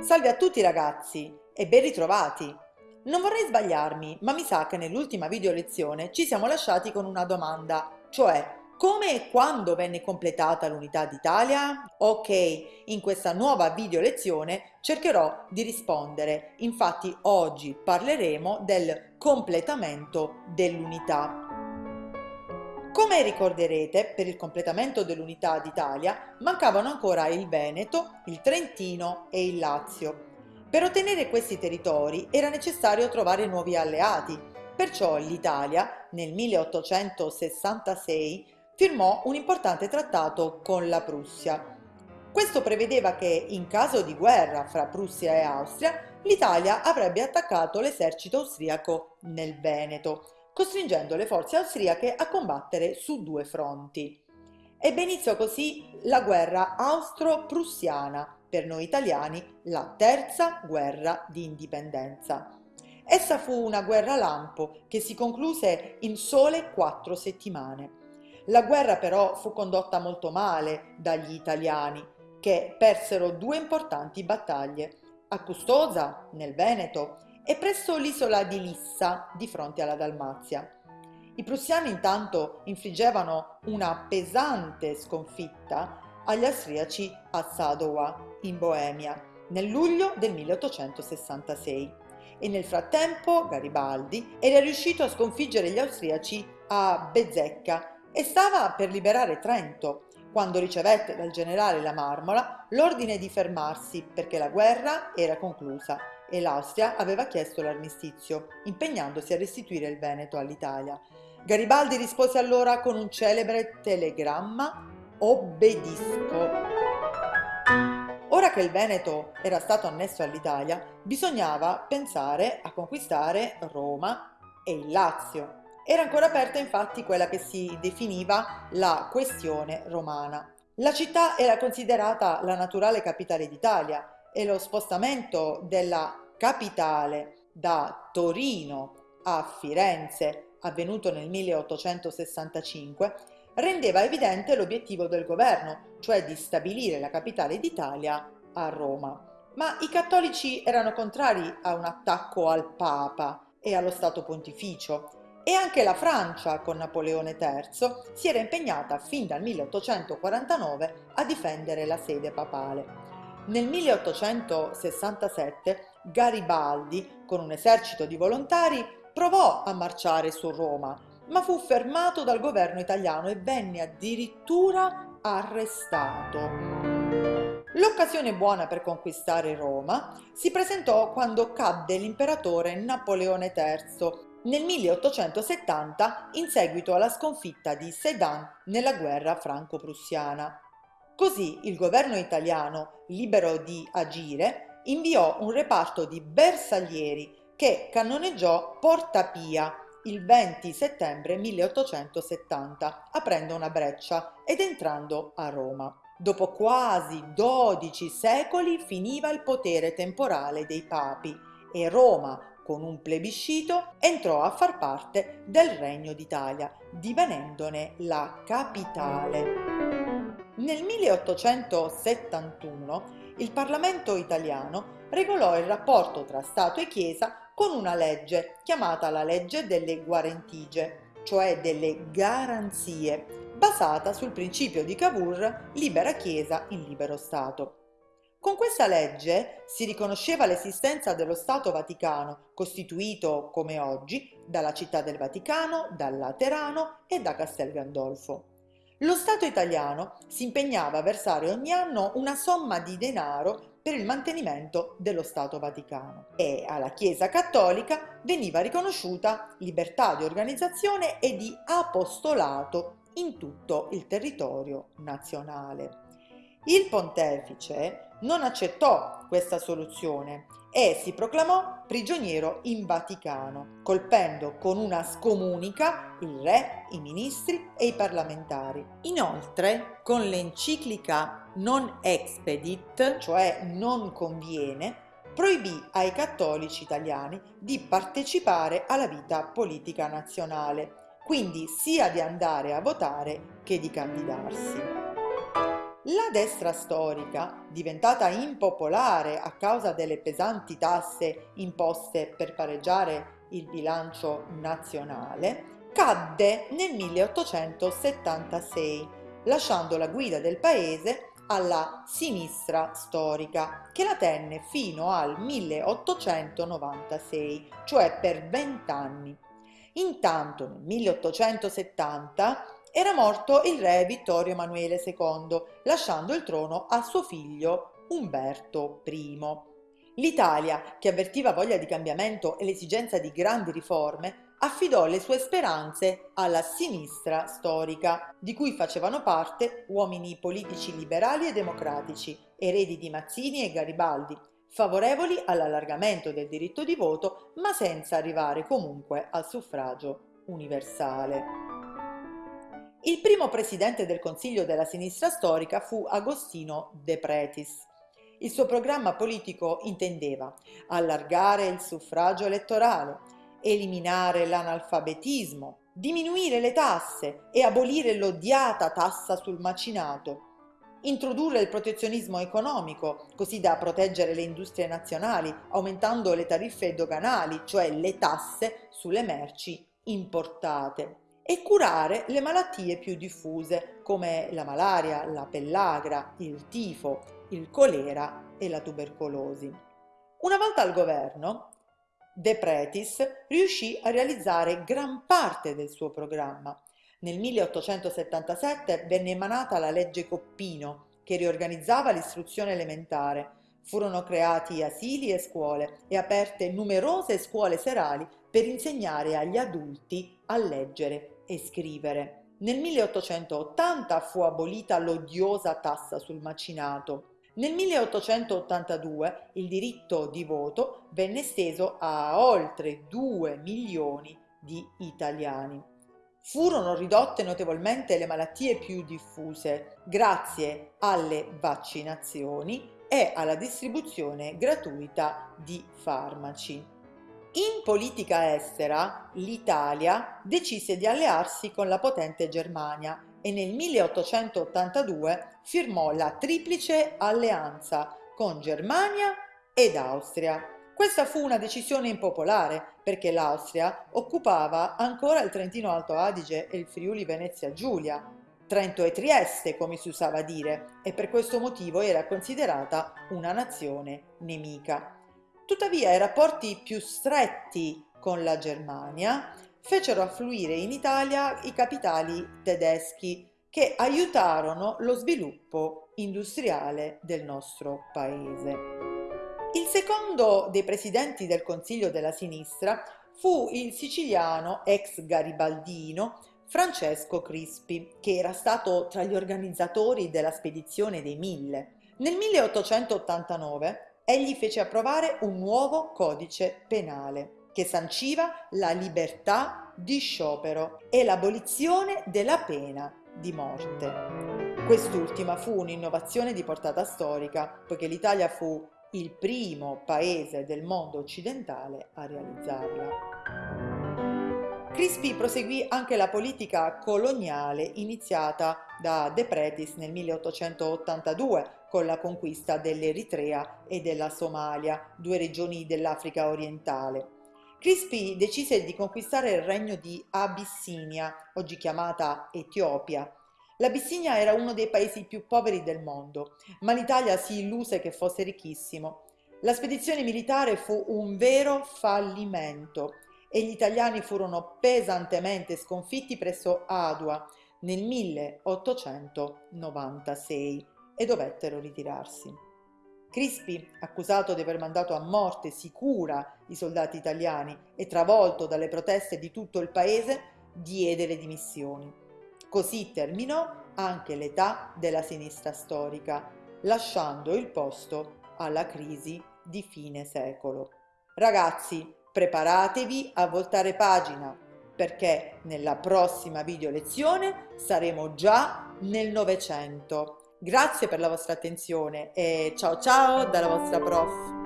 Salve a tutti ragazzi e ben ritrovati! Non vorrei sbagliarmi, ma mi sa che nell'ultima video lezione ci siamo lasciati con una domanda, cioè come e quando venne completata l'Unità d'Italia? Ok, in questa nuova video lezione cercherò di rispondere, infatti oggi parleremo del completamento dell'unità. Come ricorderete, per il completamento dell'Unità d'Italia mancavano ancora il Veneto, il Trentino e il Lazio. Per ottenere questi territori era necessario trovare nuovi alleati, perciò l'Italia nel 1866 firmò un importante trattato con la Prussia. Questo prevedeva che, in caso di guerra fra Prussia e Austria, l'Italia avrebbe attaccato l'esercito austriaco nel Veneto, costringendo le forze austriache a combattere su due fronti. Ebbe inizio così la guerra austro-prussiana, per noi italiani la terza guerra di indipendenza. Essa fu una guerra lampo che si concluse in sole quattro settimane. La guerra però fu condotta molto male dagli italiani, che persero due importanti battaglie, a Custoza, nel Veneto, e presso l'isola di Lissa, di fronte alla Dalmazia. I prussiani intanto infliggevano una pesante sconfitta agli austriaci a Sadowa, in Boemia, nel luglio del 1866 e nel frattempo Garibaldi era riuscito a sconfiggere gli austriaci a Bezzecca e stava per liberare Trento, quando ricevette dal generale La Marmola l'ordine di fermarsi perché la guerra era conclusa e l'Austria aveva chiesto l'armistizio, impegnandosi a restituire il Veneto all'Italia. Garibaldi rispose allora con un celebre telegramma Obbedisco. Ora che il Veneto era stato annesso all'Italia, bisognava pensare a conquistare Roma e il Lazio. Era ancora aperta infatti quella che si definiva la questione romana. La città era considerata la naturale capitale d'Italia e lo spostamento della capitale da Torino a Firenze, avvenuto nel 1865, rendeva evidente l'obiettivo del governo, cioè di stabilire la capitale d'Italia a Roma. Ma i cattolici erano contrari a un attacco al Papa e allo Stato Pontificio e anche la Francia con Napoleone III si era impegnata fin dal 1849 a difendere la sede papale. Nel 1867 Garibaldi, con un esercito di volontari, provò a marciare su Roma, ma fu fermato dal governo italiano e venne addirittura arrestato. L'occasione buona per conquistare Roma si presentò quando cadde l'imperatore Napoleone III nel 1870 in seguito alla sconfitta di Sedan nella guerra franco-prussiana. Così il governo italiano, libero di agire, inviò un reparto di bersaglieri che cannoneggiò Porta Pia il 20 settembre 1870, aprendo una breccia ed entrando a Roma. Dopo quasi 12 secoli finiva il potere temporale dei papi e Roma con un plebiscito, entrò a far parte del Regno d'Italia, divenendone la capitale. Nel 1871 il Parlamento italiano regolò il rapporto tra Stato e Chiesa con una legge chiamata la legge delle guarentigie, cioè delle garanzie, basata sul principio di Cavour libera Chiesa in libero Stato. Con questa legge si riconosceva l'esistenza dello Stato Vaticano, costituito, come oggi, dalla Città del Vaticano, dal Laterano e da Castel Gandolfo. Lo Stato italiano si impegnava a versare ogni anno una somma di denaro per il mantenimento dello Stato Vaticano e alla Chiesa Cattolica veniva riconosciuta libertà di organizzazione e di apostolato in tutto il territorio nazionale. Il pontefice non accettò questa soluzione e si proclamò prigioniero in Vaticano, colpendo con una scomunica il re, i ministri e i parlamentari. Inoltre, con l'enciclica Non expedit, cioè non conviene, proibì ai cattolici italiani di partecipare alla vita politica nazionale, quindi sia di andare a votare che di candidarsi. La destra storica, diventata impopolare a causa delle pesanti tasse imposte per pareggiare il bilancio nazionale, cadde nel 1876, lasciando la guida del paese alla sinistra storica, che la tenne fino al 1896, cioè per vent'anni. Intanto nel 1870 era morto il re Vittorio Emanuele II, lasciando il trono a suo figlio Umberto I. L'Italia, che avvertiva voglia di cambiamento e l'esigenza di grandi riforme, affidò le sue speranze alla sinistra storica, di cui facevano parte uomini politici liberali e democratici, eredi di Mazzini e Garibaldi, favorevoli all'allargamento del diritto di voto, ma senza arrivare comunque al suffragio universale. Il primo presidente del Consiglio della sinistra storica fu Agostino De Pretis. Il suo programma politico intendeva allargare il suffragio elettorale, eliminare l'analfabetismo, diminuire le tasse e abolire l'odiata tassa sul macinato, introdurre il protezionismo economico, così da proteggere le industrie nazionali, aumentando le tariffe doganali, cioè le tasse sulle merci importate, e curare le malattie più diffuse, come la malaria, la pellagra, il tifo, il colera e la tubercolosi. Una volta al governo, De Pretis riuscì a realizzare gran parte del suo programma. Nel 1877 venne emanata la legge Coppino, che riorganizzava l'istruzione elementare. Furono creati asili e scuole e aperte numerose scuole serali per insegnare agli adulti a leggere e scrivere. Nel 1880 fu abolita l'odiosa tassa sul macinato nel 1882 il diritto di voto venne esteso a oltre 2 milioni di italiani. Furono ridotte notevolmente le malattie più diffuse grazie alle vaccinazioni e alla distribuzione gratuita di farmaci. In politica estera l'Italia decise di allearsi con la potente Germania e nel 1882 firmò la Triplice Alleanza con Germania ed Austria. Questa fu una decisione impopolare perché l'Austria occupava ancora il Trentino Alto Adige e il Friuli Venezia Giulia, Trento e Trieste come si usava dire, e per questo motivo era considerata una nazione nemica. Tuttavia i rapporti più stretti con la Germania fecero affluire in Italia i capitali tedeschi che aiutarono lo sviluppo industriale del nostro paese. Il secondo dei presidenti del Consiglio della Sinistra fu il siciliano ex garibaldino Francesco Crispi, che era stato tra gli organizzatori della spedizione dei Mille. Nel 1889 egli fece approvare un nuovo codice penale che sanciva la libertà di sciopero e l'abolizione della pena di morte. Quest'ultima fu un'innovazione di portata storica, poiché l'Italia fu il primo paese del mondo occidentale a realizzarla. Crispi proseguì anche la politica coloniale iniziata da De Pretis nel 1882 con la conquista dell'Eritrea e della Somalia, due regioni dell'Africa orientale. Crispi decise di conquistare il regno di Abissinia, oggi chiamata Etiopia. L'Abissinia era uno dei paesi più poveri del mondo, ma l'Italia si illuse che fosse ricchissimo. La spedizione militare fu un vero fallimento e gli italiani furono pesantemente sconfitti presso Adua nel 1896 e dovettero ritirarsi. Crispi, accusato di aver mandato a morte sicura i soldati italiani e travolto dalle proteste di tutto il paese, diede le dimissioni. Così terminò anche l'età della sinistra storica, lasciando il posto alla crisi di fine secolo. Ragazzi, preparatevi a voltare pagina perché nella prossima video lezione saremo già nel Novecento Grazie per la vostra attenzione e ciao ciao dalla vostra prof.